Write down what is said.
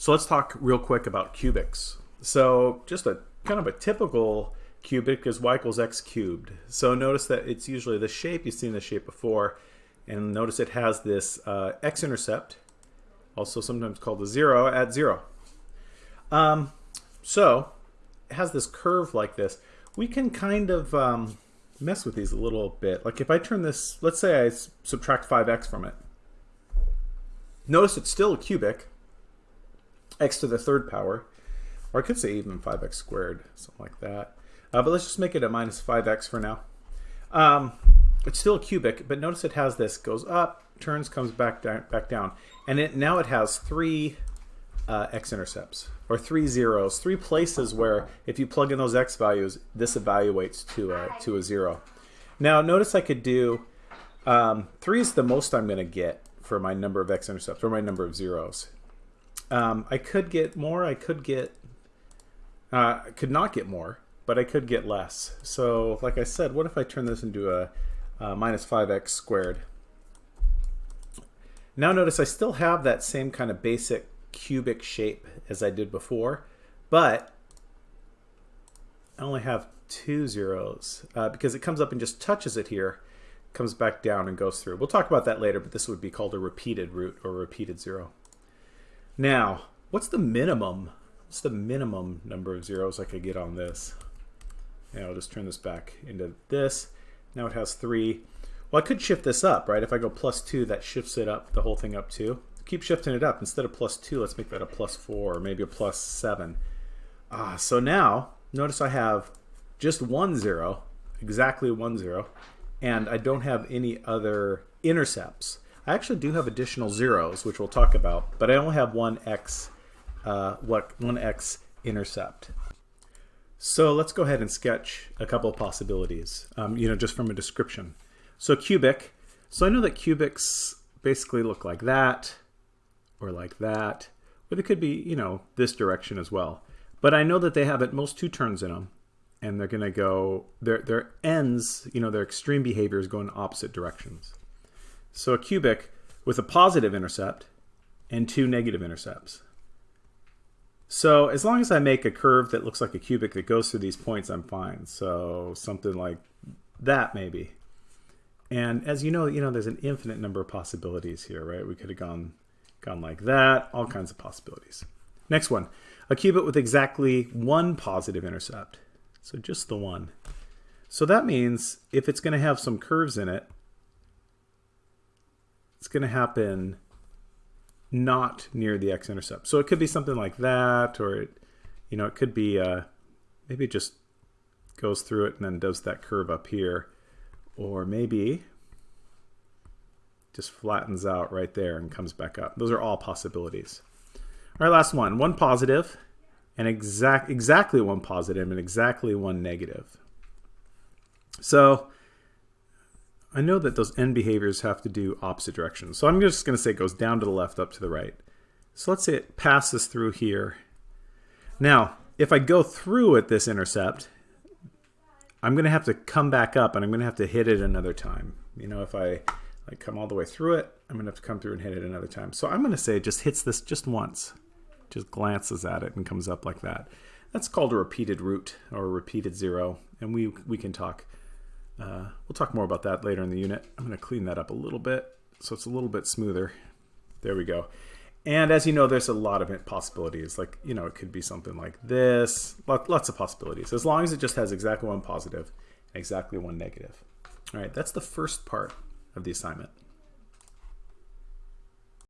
So let's talk real quick about cubics. So just a kind of a typical cubic is y equals x cubed. So notice that it's usually the shape, you've seen the shape before, and notice it has this uh, x-intercept, also sometimes called a zero, at zero. Um, so it has this curve like this. We can kind of um, mess with these a little bit. Like if I turn this, let's say I subtract 5x from it. Notice it's still a cubic, x to the third power, or I could say even 5x squared, something like that. Uh, but let's just make it a minus 5x for now. Um, it's still a cubic, but notice it has this, goes up, turns, comes back down, back down. And it now it has three uh, x-intercepts, or three zeros, three places where if you plug in those x values, this evaluates to a, to a zero. Now notice I could do, um, three is the most I'm going to get for my number of x-intercepts, or my number of zeros. Um, I could get more, I could get, uh, I could not get more, but I could get less. So like I said, what if I turn this into a, a minus 5x squared? Now notice I still have that same kind of basic cubic shape as I did before, but I only have two zeros uh, because it comes up and just touches it here, comes back down and goes through. We'll talk about that later, but this would be called a repeated root or repeated zero. Now, what's the minimum? What's the minimum number of zeros I could get on this? And I'll just turn this back into this. Now it has three. Well, I could shift this up, right? If I go plus two, that shifts it up, the whole thing up two. Keep shifting it up. Instead of plus two, let's make that a plus four, or maybe a plus seven. Ah, so now, notice I have just one zero, exactly one zero, and I don't have any other intercepts. I actually do have additional zeros, which we'll talk about, but I only have one x, uh, what one x intercept. So let's go ahead and sketch a couple of possibilities, um, you know, just from a description. So cubic, so I know that cubics basically look like that, or like that, or they could be, you know, this direction as well. But I know that they have at most two turns in them, and they're going to go, their, their ends, you know, their extreme behaviors go in opposite directions. So a cubic with a positive intercept and two negative intercepts. So as long as I make a curve that looks like a cubic that goes through these points, I'm fine. So something like that maybe. And as you know, you know, there's an infinite number of possibilities here, right? We could have gone, gone like that, all kinds of possibilities. Next one, a cubic with exactly one positive intercept. So just the one. So that means if it's going to have some curves in it, it's going to happen not near the x-intercept. So it could be something like that, or it, you know, it could be uh, maybe it just goes through it and then does that curve up here, or maybe just flattens out right there and comes back up. Those are all possibilities. All right, last one. One positive and exact exactly one positive and exactly one negative. So I know that those end behaviors have to do opposite directions. So I'm just going to say it goes down to the left, up to the right. So let's say it passes through here. Now, if I go through at this intercept, I'm going to have to come back up and I'm going to have to hit it another time. You know, if I like come all the way through it, I'm going to have to come through and hit it another time. So I'm going to say it just hits this just once. Just glances at it and comes up like that. That's called a repeated root or a repeated zero. And we, we can talk uh, we'll talk more about that later in the unit. I'm going to clean that up a little bit so it's a little bit smoother. There we go. And as you know, there's a lot of possibilities. Like, you know, it could be something like this. Lots of possibilities. As long as it just has exactly one positive and exactly one negative. All right, that's the first part of the assignment.